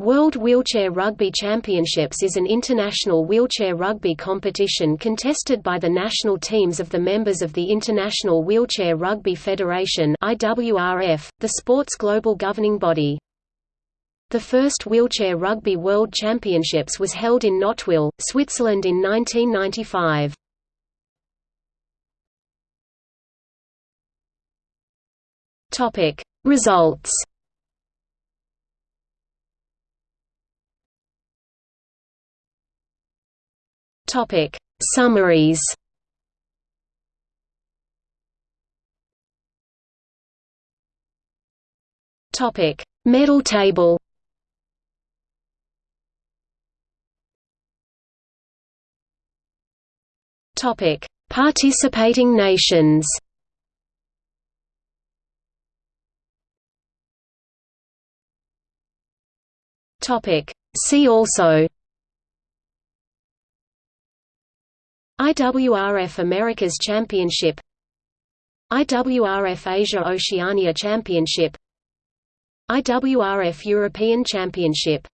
World Wheelchair Rugby Championships is an international wheelchair rugby competition contested by the national teams of the members of the International Wheelchair Rugby Federation the sport's global governing body. The first Wheelchair Rugby World Championships was held in Nottwil, Switzerland in 1995. Results Topic: Summaries. Topic: Medal table. Topic: Participating nations. Topic: See also IWRF Americas Championship IWRF Asia Oceania Championship IWRF European Championship